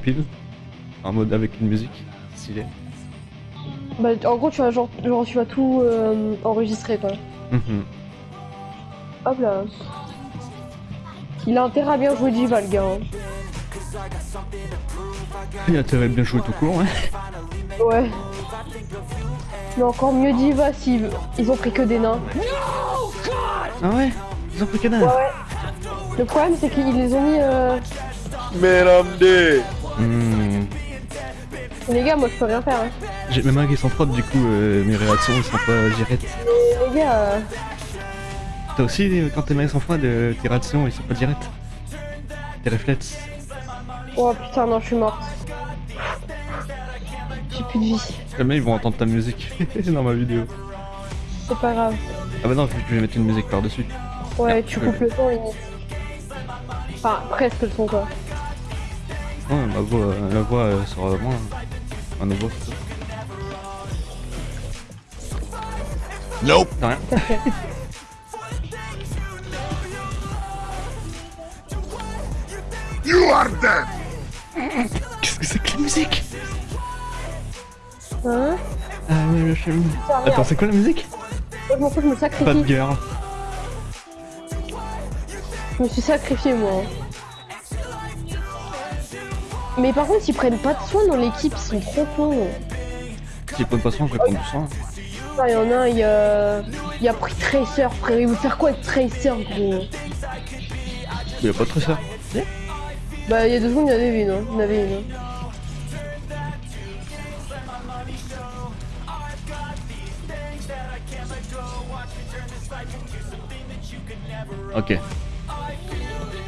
compile en mode avec une musique stylée. Bah, en gros, tu vas, genre, genre tu vas tout euh, enregistrer quoi. Mhm. Hop là. Il a intérêt à bien jouer Diva, le gars. hein. Il a intérêt à bien jouer tout court, hein. Ouais. Mais encore mieux Diva s'ils ils ont pris que des nains. Ah ouais? Ils ont pris que. Ouais, ouais. Le problème, c'est qu'ils les ont mis. Euh... Hmm. Les gars, moi je peux rien faire. Hein. J'ai mes mains qui sont froides, du coup, euh, mes réactions ils sont pas directes. Mais les gars. euh, Toi aussi, euh, quand tes mains sont froides, tes réactions ils sont pas directes. Tes réflexes. Oh putain, non, je suis morte. J'ai plus de vie. Jamais ils vont entendre ta musique dans ma vidéo. C'est pas grave. Ah bah non, je vais mettre une musique par-dessus. Ouais, tu coupes le son limite. Enfin, presque le son quoi. Ouais, ma voix, euh, la voix euh, sera moins. Un voix. Nope. Rien. You are dead Qu'est-ce que c'est que la musique? Hein? Ah ouais, le chelou. Attends, c'est quoi la musique? Moi je m'en fous, je me Pas de girl. Je me suis sacrifié moi. Mais par contre, ils prennent pas de soin dans l'équipe, ils sont trop cons. Si pas de poisson, je vais prendre du sang. Ah, il y en a un, il a... il a pris Tracer, frère. Il veut faire quoi avec Tracer, gros? Il y a pas de tresseur. Bah, il y a deux secondes, il y en avait une. Hein. Il y en avait une. hein. Ok.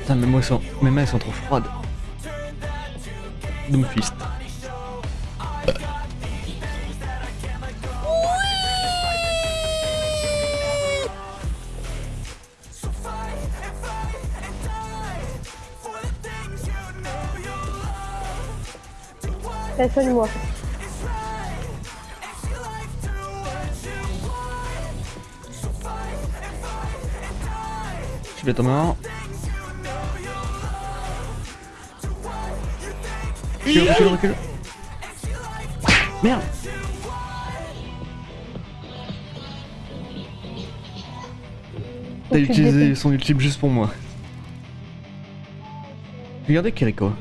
Putain, mes mains sont, mes mains sont trop froides. Doomfist. Soigne-moi. Je vais tomber Recule, recule, recule. Merde T'as utilisé son ultime juste pour moi. Regardez Kiriko.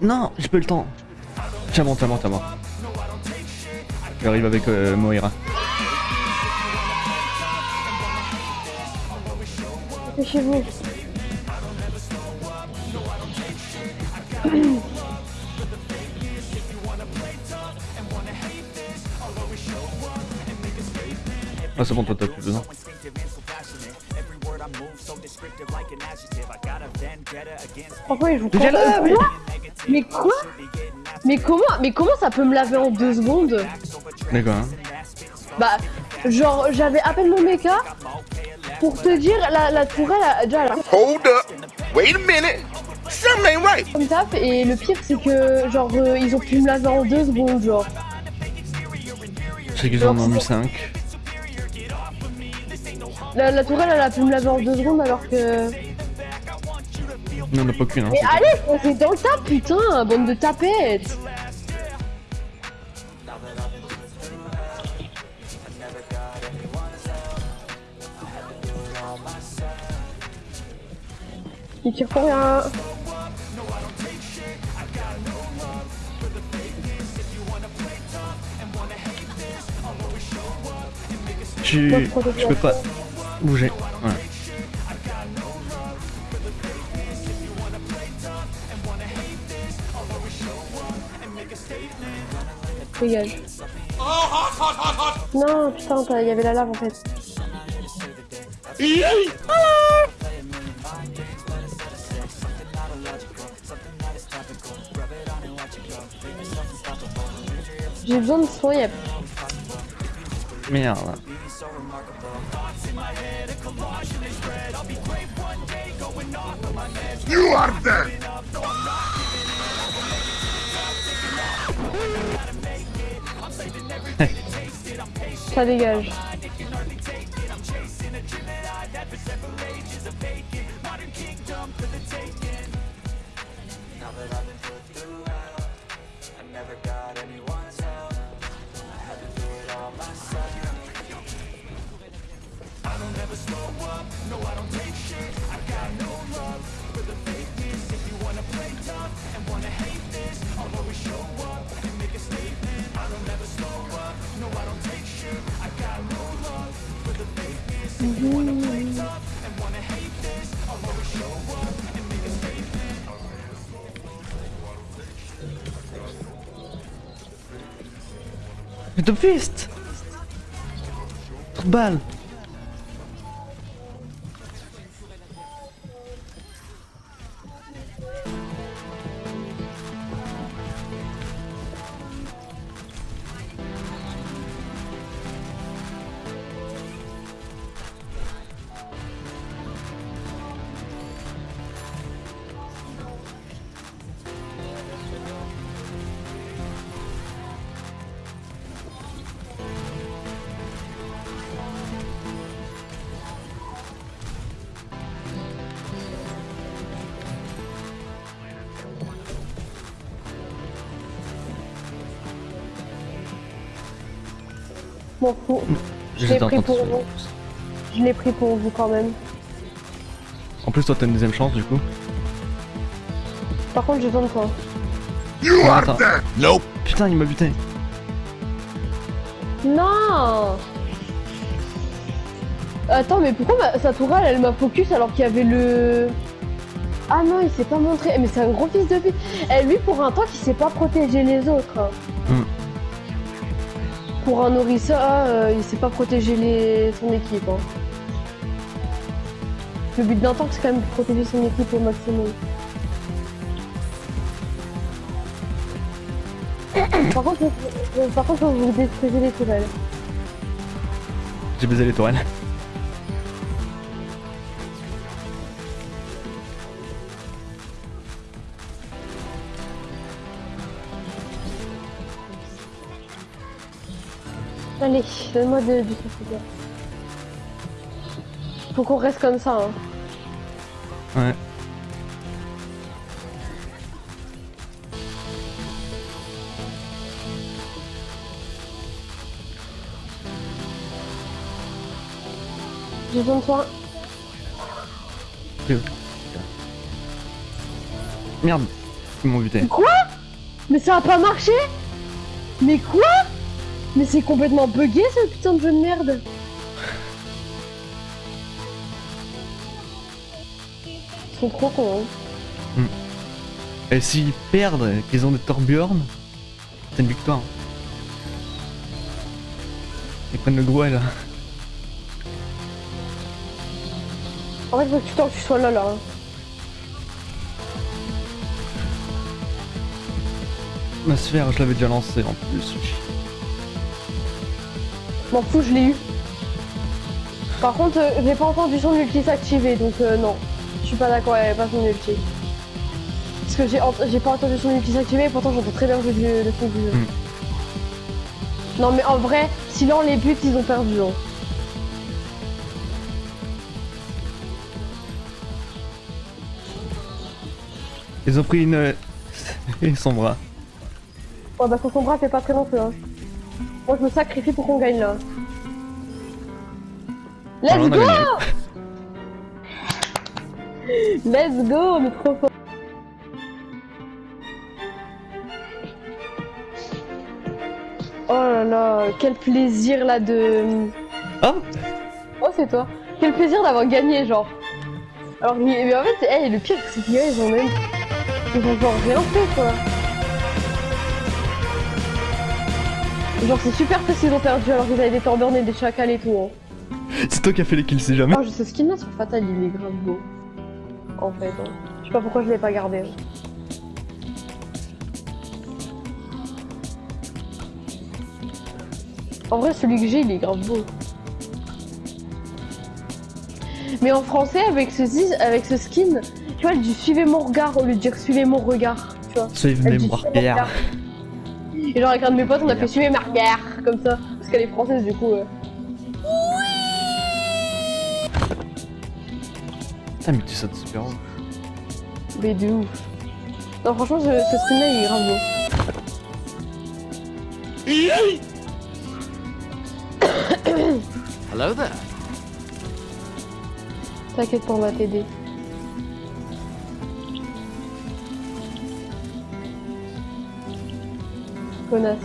Non, j'ai pas eu le temps. Tiens bon, tiens bon, tiens bon. J'arrive avec euh, Moira. C'est chez vous. Ah c'est bon, toi t'as plus besoin. Pourquoi ils jouent Déjà là, Mais quoi? Mais comment Mais comment ça peut me laver en deux secondes? D'accord. Hein. Bah, genre, j'avais à peine mon mecha. Pour te dire, la, la tourelle a déjà la Hold up. Wait a minute. Something ain't right. comme tape. Et le pire, c'est que, genre, euh, ils ont pu me laver en deux secondes, genre. C'est qu'ils en ont mis 5. La, la tourelle, elle a pu me laver en deux secondes alors que. Non, on n'a pas qu'une. Hein, Mais allez, foncez dans le tas, putain, bande de tapettes. Il tire pour rien. Tu... Je peux pas bouger. Voilà. Dégage. Non, putain, il y avait la lave en fait. J'ai besoin de soins, y'a Merde. You are dead. Ça dégage. Mais Top Fist Trop de balles M'en fous. Je l'ai pris de pour vous. Je l'ai pris pour vous quand même. En plus, toi, t'as une deuxième chance du coup. Par contre, je tente toi. You Oh, are. Nope. Putain, il m'a buté. Non Attends, mais pourquoi ma- sa tourelle elle m'a focus alors qu'il y avait le. Ah non, il s'est pas montré. Mais c'est un gros fils de pute. Eh, lui, pour un tank, il sait pas protéger les autres. Pour un Orisa, euh, il sait pas protéger son équipe. hein. Le but d'un tank, c'est quand même de protéger son équipe au maximum. Par contre, par contre, vous détruisez les tourelles. J'ai baisé les tourelles. Allez, donne-moi de- du. Faut qu'on reste comme ça. Hein. Ouais. J'ai besoin de toi. Merde. Ils m'ont buté. Quoi? Mais ça a pas marché? Mais quoi? Mais c'est complètement bugué ce putain de jeu de merde Ils sont trop cons. hein. Et s'ils perdent, qu'ils ont des Torbjorn, c'est une victoire. Ils prennent le gros L. En fait, faut que tu que tu sois là là. hein. Ma sphère, je l'avais déjà lancée en plus. M'en fous, je l'ai eu. Par contre, euh, j'ai pas entendu son ulti s'activer, donc euh, non. Je suis pas d'accord, y avait pas son ulti. Parce que j'ai ent- pas entendu son ulti s'activer, pourtant j'entends très bien le, le son du jeu. Mm. Non mais en vrai, sinon les buts ils ont perdu. Hein. Ils ont pris une... Et son bras. Ouais bah son bras fait pas très long feu. Hein. Moi je me sacrifie pour qu'on gagne là. Let's Alors, on a go. Let's go, est trop fort. Oh là là, quel plaisir là de... Ah Oh c'est toi. Quel plaisir d'avoir gagné genre. Alors mais mais en fait, hey, le pire c'est qu'ils ils ont même... Ils ont genre rien fait quoi. Genre c'est super triste qu'ils ont perdu alors qu'ils avaient des Thorburn et des chacals et tout. Hein. C'est toi qui as fait les kills, c'est jamais. Oh, je sais ce skin là sur Fatal, il est grave beau. En fait, hein. je sais pas pourquoi je l'ai pas gardé. hein. En vrai, celui que j'ai, il est grave beau. Mais en français, avec ce, avec ce skin, tu vois, elle dit suivez mon regard au lieu de dire suivez mon regard. Tu vois. Suivez mon regard. Et genre avec un de mes potes, on a fait suer ma comme ça. Parce qu'elle est française du coup. euh. Putain, mais tu sautes super haut. Mais de ouf. Non, franchement, ce, ce stream là il est grave beau. Hello there. T'inquiète pas, on va t'aider. Connasse.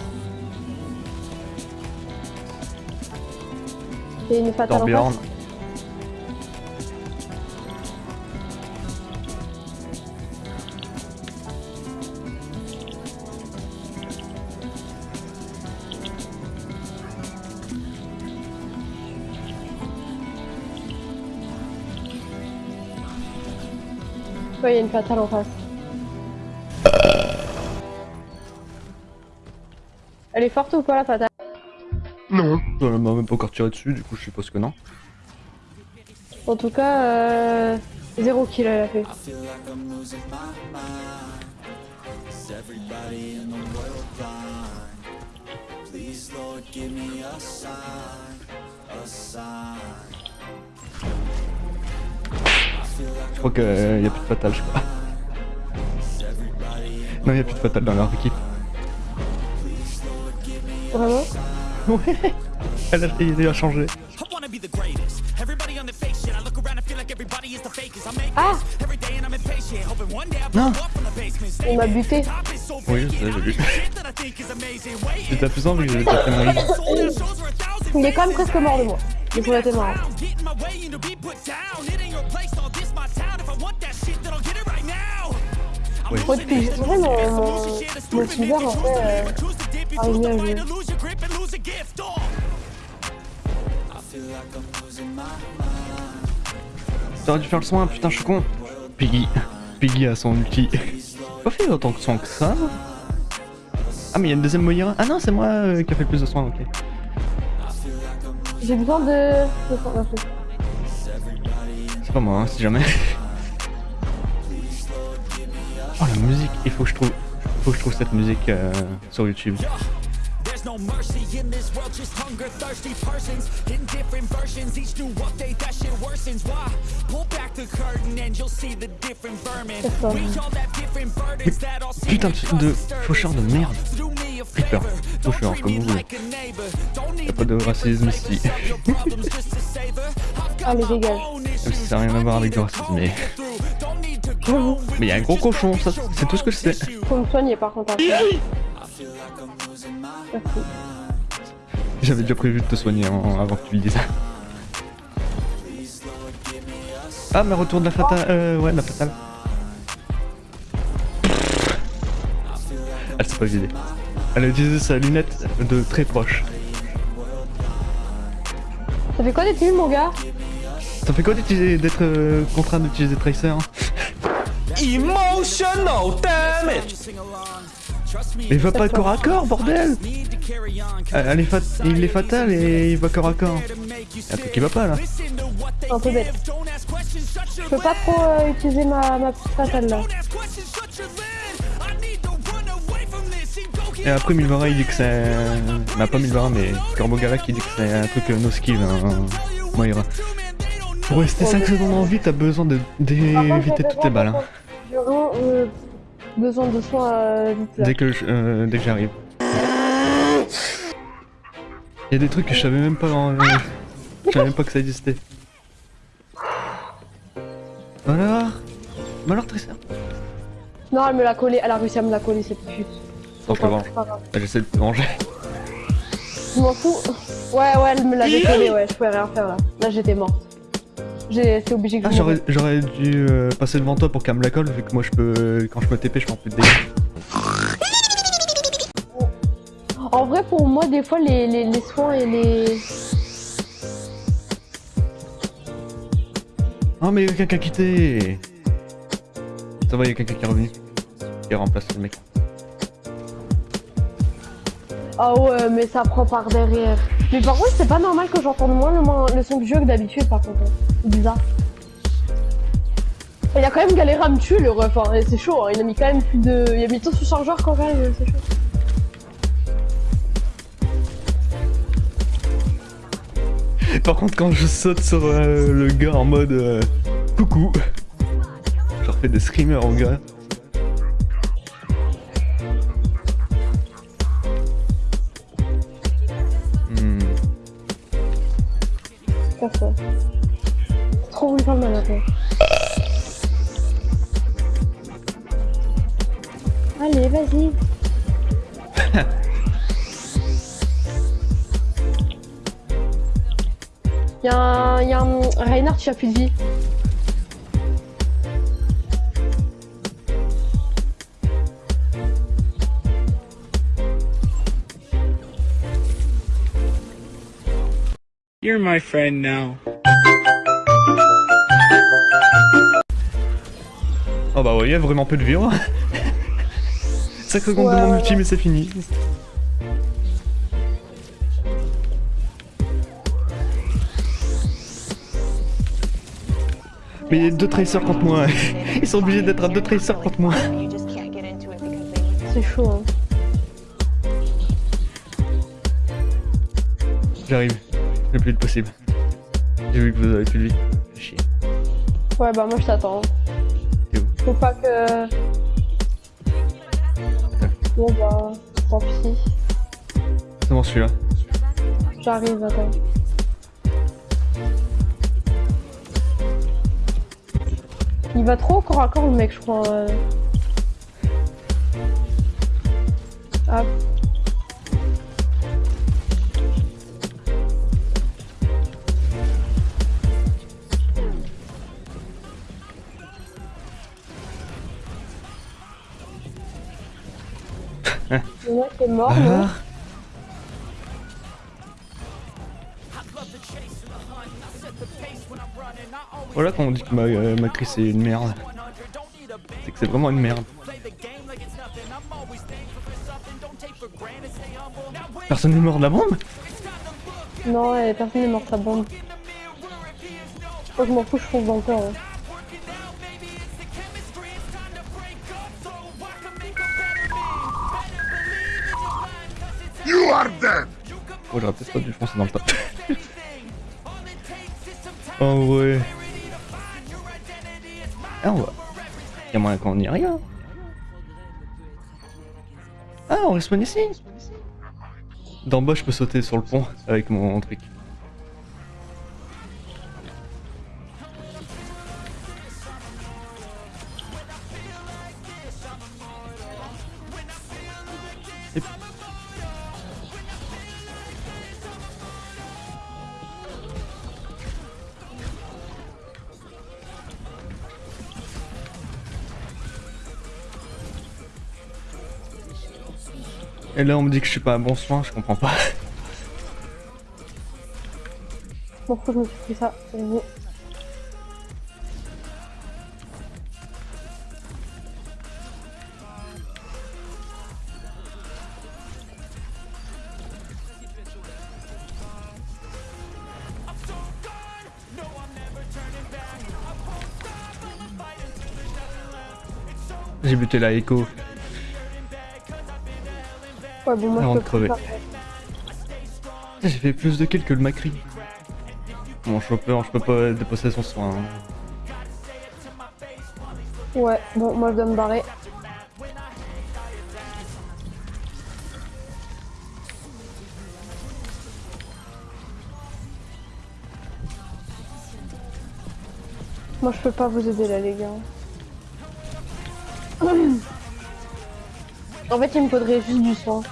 A une en Torbjorn. face. Ouais, il y a une fatale en face. Elle est forte ou pas la fatale Non. On m'a même pas encore tiré dessus, du coup je suppose que non. En tout cas, euh... zéro kill elle a fait. Je crois qu'il y a plus de fatal, je crois. Non, y a plus de fatal dans leur équipe. Vraiment Ouais. Elle a, il a changé. I wanna be the greatest. Everybody on the fake shit. I look around and feel like everybody is the fakest. I make Ah this every day and I'm impatient. Hoping one day I Non. blow up from the basement. On m'a buté. Oui, j'ai vu. J'étais plus envie que j'ai déjà fait mon thousand Il est quand même presque mort de moi. Du coup, là, t'es marrant. pounds. Get in my way and to be put down. It ain't your place, all this my town. If I want that shit, then I'll get it right now. I'm Oui. Faut losing depuis j'ai mon, mon, silver en fait, euh, arrivé à jouer. T'aurais dû faire le soin, putain, je suis con. Piggy. Piggy a son ulti. Pas fait autant de soins que ça. Ah, mais il y a une deuxième Moira. Ah non, c'est moi euh, qui a fait le plus de soins, ok. J'ai besoin de... C'est pas moi, hein, si jamais. Oh, la musique, il faut que je trouve. Faut que je trouve cette musique euh, sur YouTube. There's no mercy in this world, just hunger thirsty persons in different versions. Each new update, that shit worsens. Why? Pull back the curtain and you'll see the different vermin. C'est ça. We all have different burdens that all seem Putain de, faucheur de merde. Faucheur, comme me vous voulez. like a neighbor. Don't need Y a pas de racisme ici. Allez, my dégage. Même si ça n'a rien à voir avec le racisme, mais. Mais y a un gros cochon, ça, c'est tout ce que je sais. Faut me soigner par contre après. Merci. J'avais déjà prévu de te soigner en- avant que tu le dises. Ah, mais retour de la fatale. Euh, ouais, de la fatale. Elle s'est pas vidée. Elle a utilisé sa lunette de très proche. Ça fait quoi d'être nul mon gars? Ça fait quoi d'être euh, contraint d'utiliser Tracer hein? Emotional damage. Mais il va pas corps à corps, bordel Elle est fat... Il est fatal et il va corps à corps. Y'a un truc qui va pas là. C'est un peu bête. Je peux pas trop euh, utiliser ma, ma petite fatale là. Et après Milvara il dit que c'est... Bah pas Milvara mais Corbogalak qui dit que c'est un truc euh, no skill, hein, Moira. Pour rester 5 secondes en vie t'as besoin d'éviter toutes tes balles. hein. J'ai vraiment euh, besoin de soins euh, vite là. Dès que, je- euh, dès que j'arrive. Il y a des trucs que je savais même pas en... Je savais même pas que ça existait. Alors Bah alors Tracer Non, elle me l'a collé, elle a réussi à me la coller cette pute. Grave. Bah, J'essaie de te venger. Je m'en fous. Ouais, ouais, elle me l'avait collé, ouais, je pouvais rien faire là. Là, j'étais morte. J'ai été obligé que Ah j'aurais dû euh, passer devant toi pour qu'elle me la colle vu que moi je peux... Quand je me TP je un peu de dégâts. En vrai, pour moi, des fois, les, les, les soins et les. Oh mais il y a quelqu'un qui a quitté Ça va, il y a quelqu'un qui est revenu. Qui remplace le mec. Ah ouais, mais ça prend par derrière. Mais par contre, c'est pas normal que j'entende moins le, le son du jeu que d'habitude, par contre. hein. C'est bizarre. Il a quand même galéré à me tuer, le ref. hein, C'est chaud, hein. il a mis quand même plus de. Il a mis tout sous chargeur quand même, c'est chaud. Par contre, quand je saute sur euh, le gars en mode euh, coucou, je refais des screamers au gars. Reinhardt qui a plus de vie. You're my friend now. Oh bah ouais, il y a vraiment peu de vie. hein. 5 secondes Ouais, de mon ouais, ulti, ouais. mais c'est fini. Mais il y a deux tracers contre moi. Ils sont obligés d'être à deux tracers contre moi. C'est chaud, hein. J'arrive. Le plus vite possible. J'ai vu que vous avez plus de vie. Chier. Ouais, bah moi je t'attends. Où? Faut pas que. Bon bah, tant pis. C'est bon celui-là. J'arrive, attends. Il va trop au corps à corps le mec, je crois. euh. Hop. Le mec est mort, non Voilà quand on dit que ma, euh, ma crise c'est une merde. C'est que c'est vraiment une merde. Personne n'est mort de la bombe? Non, et personne n'est mort de sa bombe. Moi je m'en fous, je fonce dans le corps. hein. You are dead. Oh j'aurais peut-être pas dû foncer dans le top. oh ouais. Ah on va. Y'a moyen qu'on n'y rien. Ah on respawn ici D'en bas je peux sauter sur le pont avec mon truc. Et- Et là on me dit que je suis pas à bon soin, je comprends pas. Fous, je me suis pris ça. Vas-y. J'ai buté la écho. Ouais, bon, moi Avant je de crever. J'ai fait plus de kills que le Macri. Mon chopper, je peux pas déposer son soin. hein. Ouais, bon, moi je dois me barrer. Moi je peux pas vous aider là les gars. En fait il me faudrait juste du soin.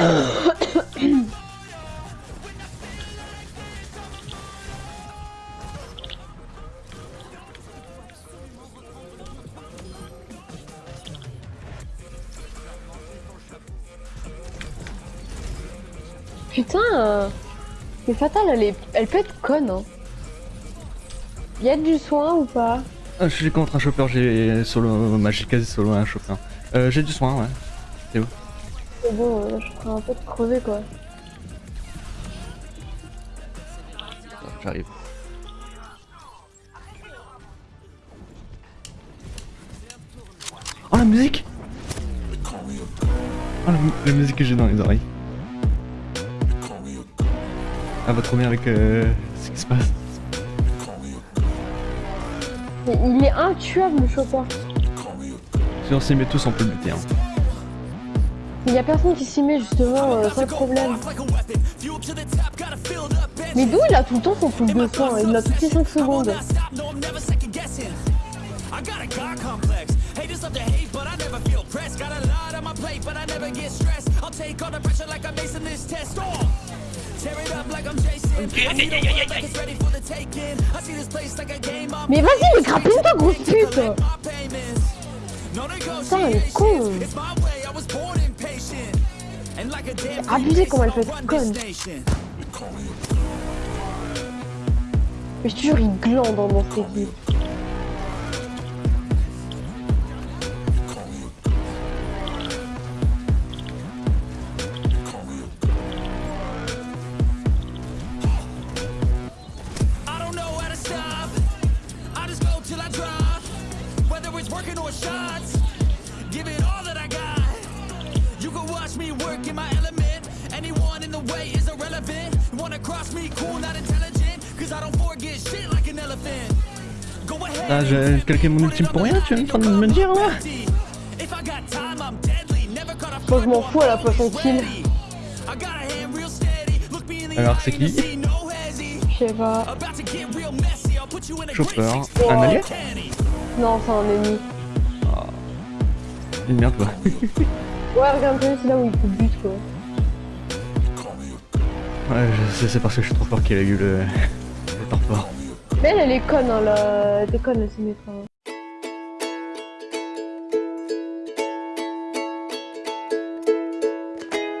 Putain euh, Mais Fatal elle, est... elle peut être conne hein. Y'a du soin ou pas? Ah, je suis contre un chopper, j'ai solo, j'ai quasi solo un chopper. Euh, j'ai du soin, ouais. C'est bon, euh, je ferai un peu de crever quoi. J'arrive. Oh la musique Oh la, mu- la musique que j'ai dans les oreilles. Elle va trop bien avec euh, ce qui se passe. Mais il est intuable le chopper. Si on s'y met tous, on peut le buter. Hein. Il y a personne qui s'y met justement, euh, sans problème. Mais d'où il a tout le temps son truc de soin? Il l'a toutes les 5 secondes. I got a God complex. Haters love to hate, but I never feel pressed. Got a lot on my plate, but I never get stressed. I'll take all the pressure like I'm acing this test. Tear it up like I'm Jason. I see the world like it's ready for the taking. I see this place like a game. I'm Mais vas-y, mais grappine-toi, grosse pute Putain, elle est con Abusé comment elle this nation. Mais je te jure, il glande dans cette équipe. Ah, j'ai calqué mon ultime pour rien, tu es en train de me dire là If I got time, I'm deadly. Never caught a Moi, je m'en fous, elle a pas son kill. I got a hand real steady. Look me in the Alors, eye c'est qui. Je sais pas. About to get real messy. I'll put you in a Chopper. Un allié. Non, c'est un ennemi. Une merde quoi. Ouais, regarde, c'est là où il te bute quoi. Ouais, c'est parce que je suis trop fort qu'il a eu le, le temps fort. Mais elle, elle est conne, hein, la... Elle est conne, hein.